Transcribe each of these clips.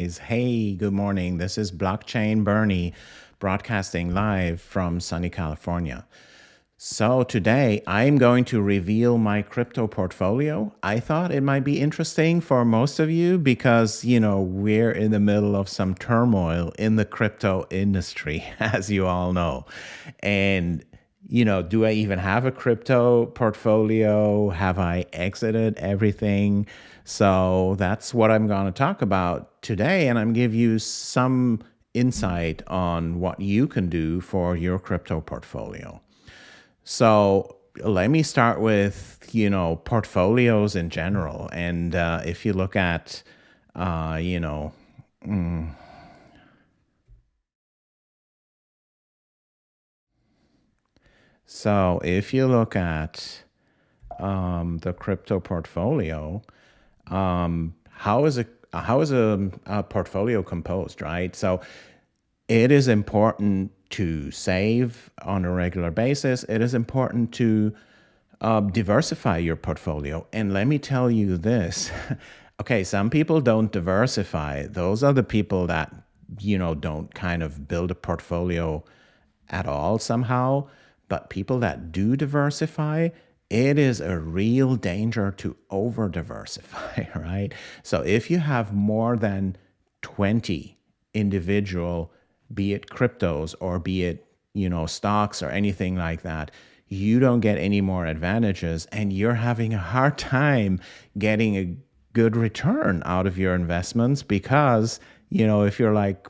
is hey, good morning. This is Blockchain Bernie broadcasting live from sunny California. So today I'm going to reveal my crypto portfolio. I thought it might be interesting for most of you because, you know, we're in the middle of some turmoil in the crypto industry, as you all know. And you know, do I even have a crypto portfolio? Have I exited everything? So that's what I'm going to talk about today. And I'm give you some insight on what you can do for your crypto portfolio. So let me start with, you know, portfolios in general. And uh, if you look at, uh, you know, mm, So if you look at um, the crypto portfolio, um, how is a how is a, a portfolio composed, right? So it is important to save on a regular basis. It is important to uh, diversify your portfolio. And let me tell you this. okay, some people don't diversify. Those are the people that, you know, don't kind of build a portfolio at all somehow. But people that do diversify, it is a real danger to over diversify, right? So if you have more than 20 individual, be it cryptos or be it, you know, stocks or anything like that, you don't get any more advantages and you're having a hard time getting a good return out of your investments because, you know, if you're like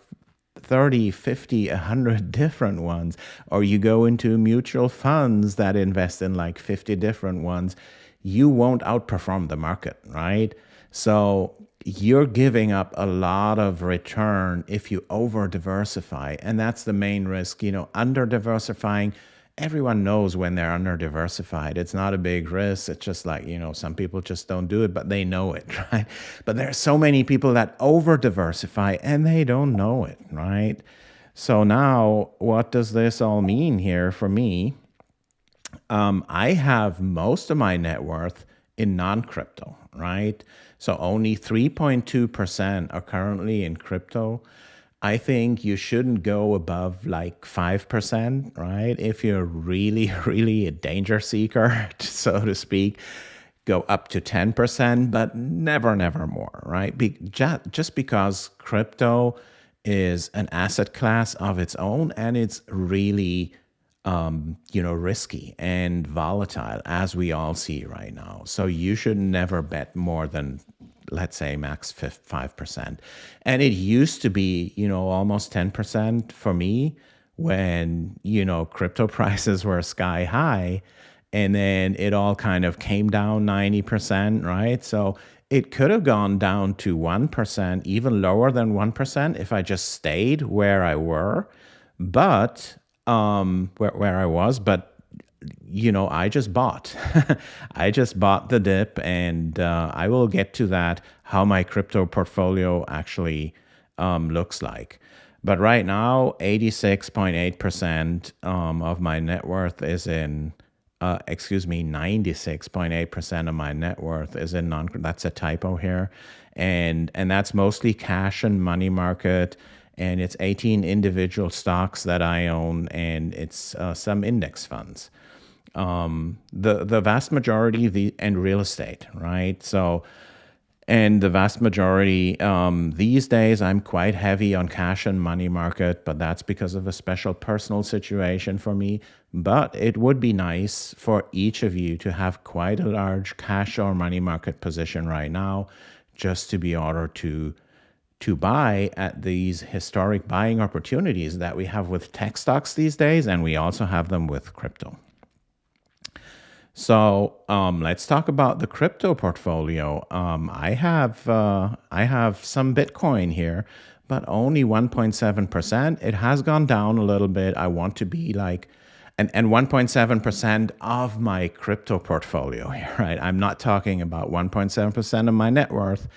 30, 50, 100 different ones, or you go into mutual funds that invest in like 50 different ones, you won't outperform the market, right? So you're giving up a lot of return if you over diversify. And that's the main risk, you know, under diversifying everyone knows when they're under diversified. It's not a big risk. It's just like, you know, some people just don't do it, but they know it, right? But there are so many people that over diversify and they don't know it, right? So now, what does this all mean here for me? Um, I have most of my net worth in non crypto, right? So only 3.2% are currently in crypto. I think you shouldn't go above like 5%, right? If you're really, really a danger seeker, so to speak, go up to 10%, but never, never more, right? Be, just, because crypto is an asset class of its own and it's really um, you know, risky and volatile as we all see right now. So you should never bet more than let's say max 5%. And it used to be, you know, almost 10% for me when, you know, crypto prices were sky high and then it all kind of came down 90%, right? So it could have gone down to 1%, even lower than 1% if I just stayed where I were, but um, where, where I was, but you know, I just bought. I just bought the dip, and uh, I will get to that how my crypto portfolio actually um, looks like. But right now, 86.8% um, of my net worth is in, uh, excuse me, 96.8% of my net worth is in non, that's a typo here. And, and that's mostly cash and money market. And it's 18 individual stocks that I own, and it's uh, some index funds um, the the vast majority the and real estate, right? So, and the vast majority um, these days, I'm quite heavy on cash and money market, but that's because of a special personal situation for me. But it would be nice for each of you to have quite a large cash or money market position right now, just to be able to to buy at these historic buying opportunities that we have with tech stocks these days, and we also have them with crypto. So um, let's talk about the crypto portfolio. Um, I have uh, I have some Bitcoin here, but only 1.7%. It has gone down a little bit. I want to be like, and, and 1.7% of my crypto portfolio here, right? I'm not talking about 1.7% of my net worth,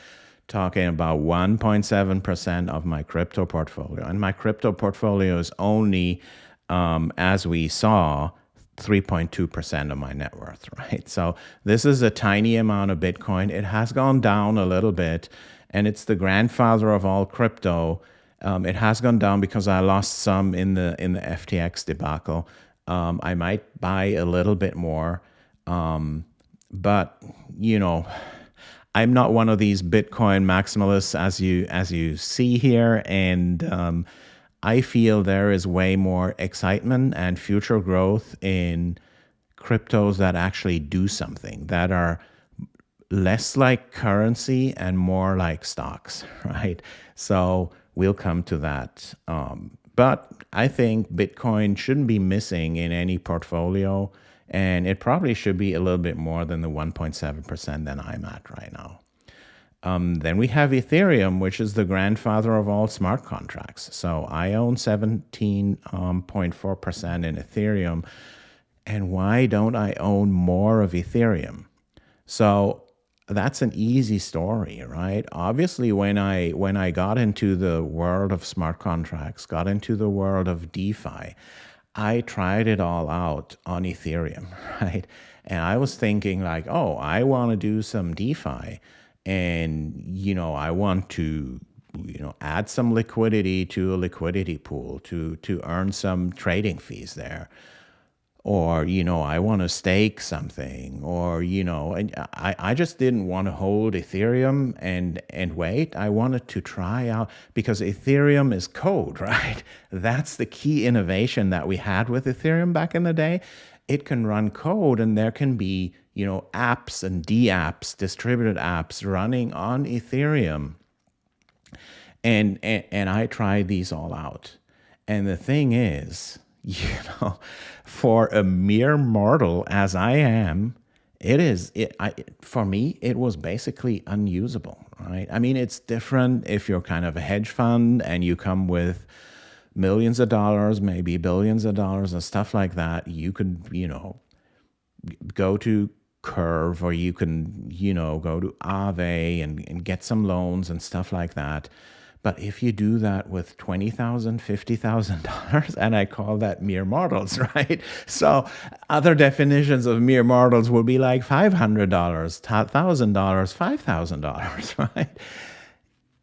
talking about 1.7% of my crypto portfolio. And my crypto portfolio is only, um, as we saw, 3.2% of my net worth, right? So this is a tiny amount of Bitcoin. It has gone down a little bit. and it's the grandfather of all crypto. Um, it has gone down because I lost some in the in the FTX debacle. Um, I might buy a little bit more, um, but you know, I'm not one of these Bitcoin maximalists as you as you see here, and um, I feel there is way more excitement and future growth in cryptos that actually do something that are less like currency and more like stocks, right? So we'll come to that. Um, but I think Bitcoin shouldn't be missing in any portfolio, and it probably should be a little bit more than the 1.7% that I'm at right now. Um, then we have Ethereum, which is the grandfather of all smart contracts. So I own 17.4% um, in Ethereum. And why don't I own more of Ethereum? So that's an easy story, right? Obviously, when I when I got into the world of smart contracts, got into the world of DeFi, I tried it all out on Ethereum, right? And I was thinking like, oh, I want to do some DeFi and you know i want to you know add some liquidity to a liquidity pool to to earn some trading fees there. Or you know i want to stake something. Or you know and i i just didn't want to hold ethereum and and wait. I wanted to try out because ethereum is code right? That's the key innovation that we had with ethereum back in the day. It can run code and there can be you know, apps and dApps, distributed apps running on Ethereum. And, and, and I tried these all out. And the thing is, you know, for a mere mortal as I am, it is it I for me it was basically unusable, right? I mean, it's different if you're kind of a hedge fund and you come with millions of dollars, maybe billions of dollars and stuff like that. You could, you know, go to Curve, or you can, you know, go to Aave and, and get some loans and stuff like that. But if you do that with $20,000, $50,000, and I call that mere mortals, right? So other definitions of mere mortals will be like $500, $1,000, $5,000, right?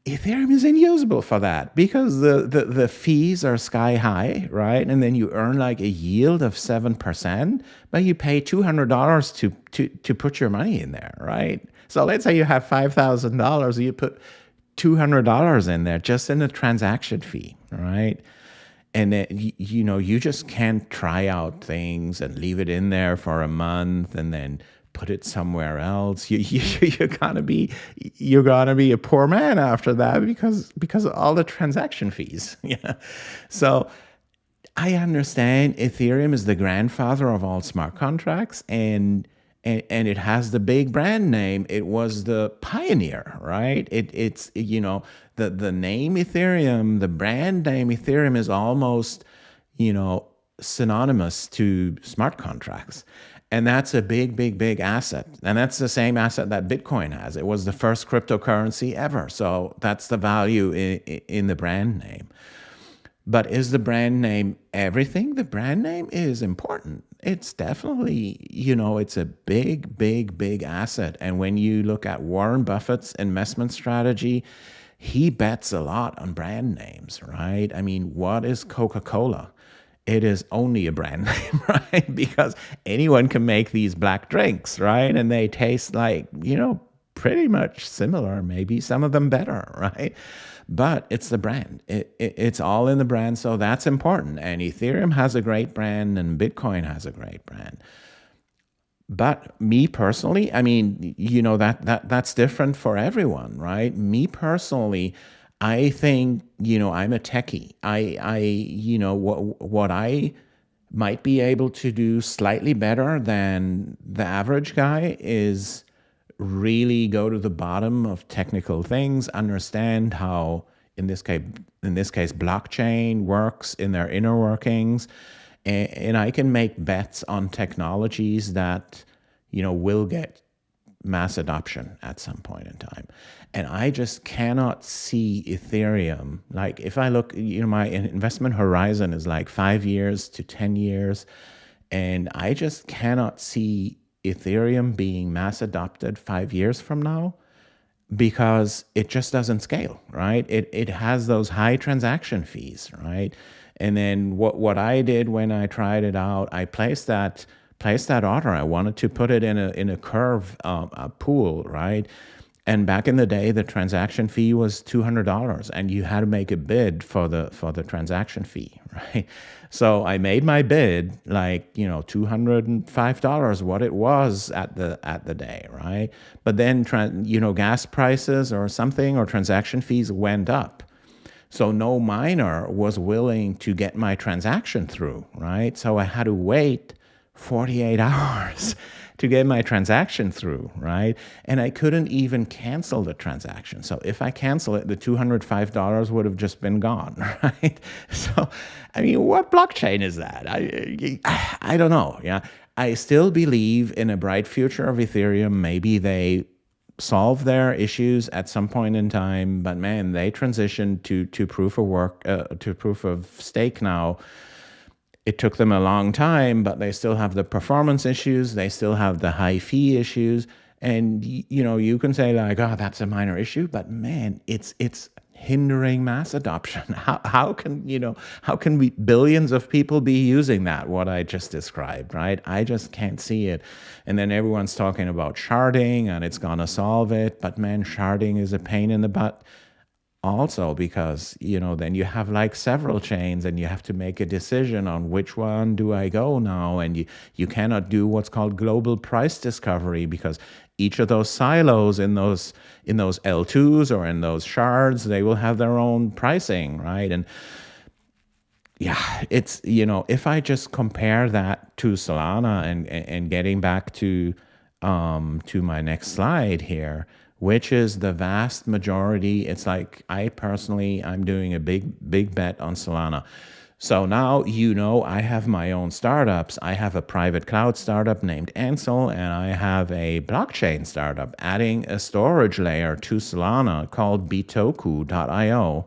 Ethereum is unusable for that because the, the, the fees are sky high, right? And then you earn like a yield of 7%, but you pay $200 to, to, to put your money in there, right? So let's say you have $5,000, you put $200 in there just in a transaction fee, right? And it, you know, you just can't try out things and leave it in there for a month and then put it somewhere else. You, you you're gonna be you're gonna be a poor man after that because because of all the transaction fees. yeah, so. I understand Ethereum is the grandfather of all smart contracts and, and and it has the big brand name. It was the pioneer, right? It it's you know the the name Ethereum, the brand name Ethereum is almost you know synonymous to smart contracts. And that's a big, big, big asset. And that's the same asset that Bitcoin has. It was the first cryptocurrency ever. So that's the value in, in the brand name. But is the brand name everything? The brand name is important. It's definitely, you know, it's a big, big, big asset. And when you look at Warren Buffett's investment strategy, he bets a lot on brand names, right? I mean, what is Coca Cola? It is only a brand name, right? Because anyone can make these black drinks, right? And they taste like, you know, pretty much similar, maybe some of them better, right? But it's the brand. It, it, it's all in the brand, so that's important. And Ethereum has a great brand, and Bitcoin has a great brand. But me personally, I mean, you know that that that's different for everyone, right? Me personally, I think, you know, I'm a techie. I, I, you know, what, what I might be able to do slightly better than the average guy is really go to the bottom of technical things, understand how, in this case, in this case, blockchain works in their inner workings, and, and I can make bets on technologies that, you know, will get mass adoption at some point in time. And I just cannot see Ethereum. Like if I look, you know, my investment horizon is like five years to 10 years. And I just cannot see Ethereum being mass adopted five years from now. because it just doesn't scale, right? It, it has those high transaction fees, right? And then what, what I did when I tried it out, I placed that placed that order. I wanted to put it in a in a curve um, a pool, right? And back in the day, the transaction fee was two hundred dollars, and you had to make a bid for the for the transaction fee, right? So I made my bid like you know two hundred and five dollars, what it was at the at the day, right? But then you know gas prices or something or transaction fees went up, so no miner was willing to get my transaction through, right? So I had to wait 48 hours to get my transaction through, right? And I couldn't even cancel the transaction. So if I cancel it, the $205 would have just been gone, right? So, I mean, what blockchain is that? I, I don't know. Yeah. I still believe in a bright future of Ethereum. Maybe they solve their issues at some point in time, but man, they transitioned to to proof of work uh, to proof of stake now. It took them a long time, but they still have the performance issues. They still have the high fee issues, and you know you can say like, oh, that's a minor issue, but man, it's it's hindering mass adoption. How, how can, you know, how can we, billions of people be using that, what I just described, right? I just can't see it. And then everyone's talking about sharding and it's going to solve it. But man, sharding is a pain in the butt also because you know then you have like several chains and you have to make a decision on which one do i go now. And you you cannot do what's called global price discovery because each of those silos in those in those l2s or in those shards they will have their own pricing right? And yeah it's you know if i just compare that to solana and and getting back to um to my next slide here which is the vast majority. It's like I personally, I'm doing a big, big bet on Solana. So now you know I have my own startups. I have a private cloud startup named Ansel, and I have a blockchain startup adding a storage layer to Solana called bitoku.io.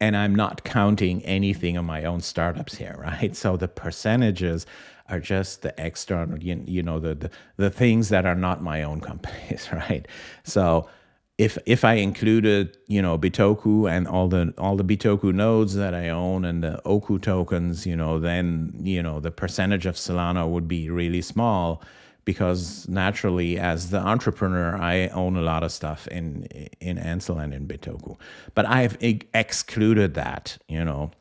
And I'm not counting anything on my own startups here, right? So the percentages are just the external, you, you know, the, the, the things that are not my own companies, right? So if if I included, you know, Bitoku and all the all the Bitoku nodes that I own and the Oku tokens, you know, then you know the percentage of Solana would be really small because naturally, as the entrepreneur, I own a lot of stuff in in Ansel and in Bitoku, but I've excluded that, you know.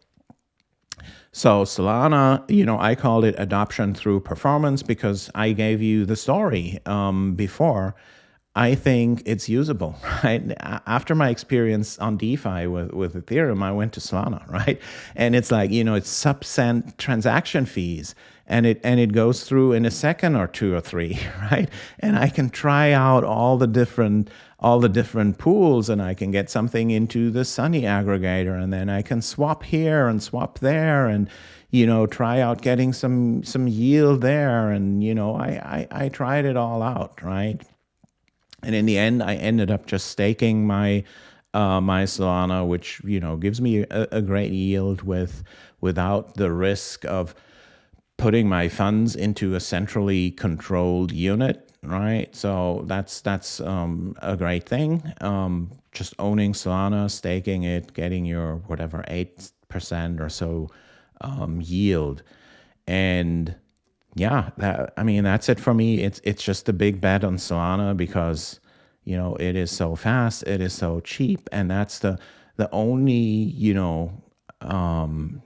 So Solana, you know, I called it adoption through performance because I gave you the story um, before. I think it's usable, right? After my experience on DeFi with, with Ethereum, I went to Solana, right? And it's like, you know, it's sub cent transaction fees and it and it goes through in a second or two or three, right? And I can try out all the different all the different pools and I can get something into the Sunny aggregator and then I can swap here and swap there and you know try out getting some some yield there and you know I, I, I tried it all out right and in the end I ended up just staking my uh, my Solana which you know gives me a, a great yield with without the risk of putting my funds into a centrally controlled unit right? So that's that's um, a great thing. Um, just owning Solana, staking it, getting your whatever eight percent or so um, yield, and yeah, that I mean that's it for me. It's it's just a big bet on Solana because you know it is so fast, it is so cheap, and that's the the only you know um,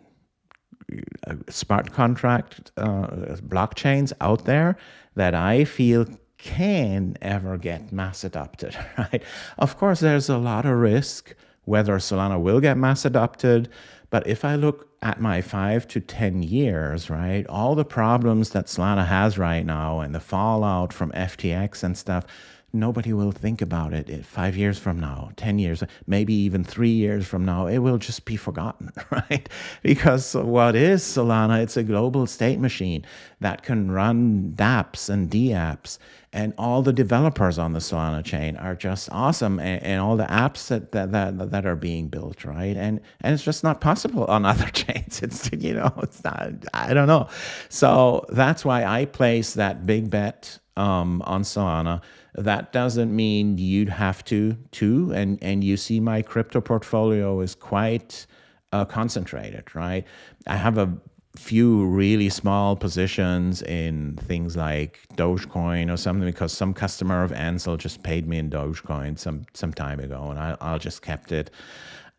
smart contract uh, blockchains out there that I feel can ever get mass adopted, right? Of course, there's a lot of risk whether Solana will get mass adopted. But if I look at my five to 10 years, right, all the problems that Solana has right now and the fallout from FTX and stuff, nobody will think about it five years from now, 10 years, maybe even three years from now. It will just be forgotten, right? Because what is Solana? It's a global state machine that can run dApps and dApps. And all the developers on the Solana chain are just awesome, and, and all the apps that, that, that that are being built, right? And and it's just not possible on other chains. It's you know, it's not. I don't know. So that's why I place that big bet um, on Solana that doesn't mean you'd have to too. And and you see my crypto portfolio is quite uh, concentrated, right? I have a few really small positions in things like Dogecoin or something because some customer of Ansel just paid me in Dogecoin some some time ago, and I I just kept it.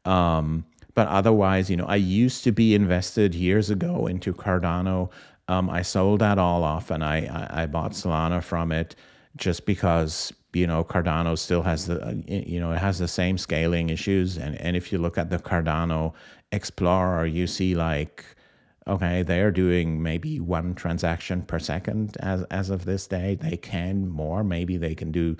Um, but otherwise, you know, I used to be invested years ago into Cardano. Um, I sold that all off, and I, I I bought Solana from it just because you know Cardano still has the you know it has the same scaling issues. And and if you look at the Cardano Explorer you see like okay they're doing maybe one transaction per second as as of this day. They can more. Maybe they can do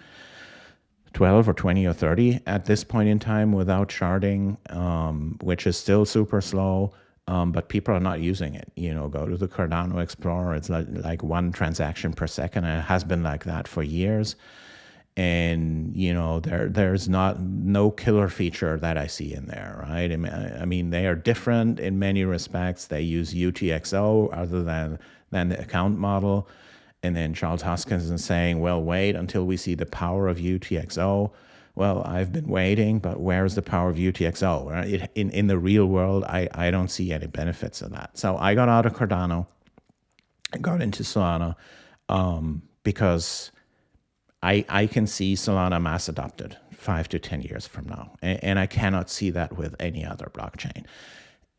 12 or 20 or 30 at this point in time without sharding um, which is still super slow um, but people are not using it. You know, go to the Cardano Explorer. It's like, like one transaction per second, and it has been like that for years. And you know, there there's not no killer feature that I see in there, right? I mean, they are different in many respects. They use UTXO other than than the account model. And then Charles Hoskinson is saying, well, wait until we see the power of UTXO well, I've been waiting, but where's the power of UTXO? Right? In, in the real world, I, I don't see any benefits of that. So I got out of Cardano, got into Solana um, because I, I can see Solana mass adopted five to 10 years from now. And, and I cannot see that with any other blockchain.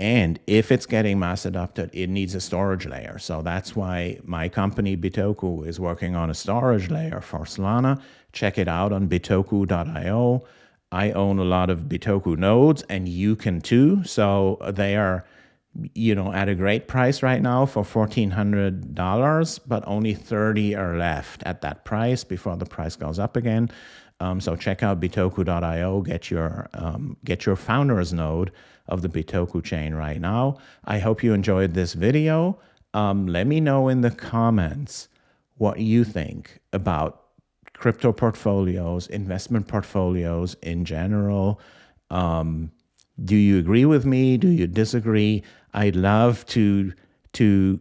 And if it's getting mass adopted, it needs a storage layer. So that's why my company Bitoku is working on a storage layer for Solana. Check it out on bitoku.io. I own a lot of Bitoku nodes and you can too. So they are, you know, at a great price right now for $1,400, but only 30 are left at that price before the price goes up again. Um, so check out bitoku.io, get your um, get your founders node of the Bitoku chain right now. I hope you enjoyed this video. Um, let me know in the comments what you think about crypto portfolios, investment portfolios in general. Um, do you agree with me? Do you disagree? I'd love to to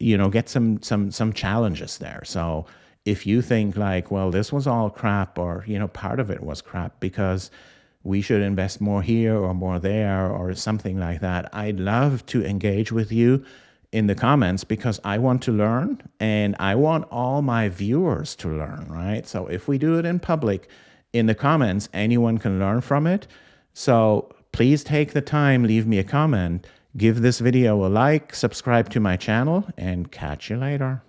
you know get some some some challenges there. So if you think like, well, this was all crap, or you know, part of it was crap because we should invest more here or more there or something like that, I'd love to engage with you in the comments because I want to learn and I want all my viewers to learn, right? So if we do it in public, in the comments, anyone can learn from it. So please take the time, leave me a comment, give this video a like, subscribe to my channel, and catch you later.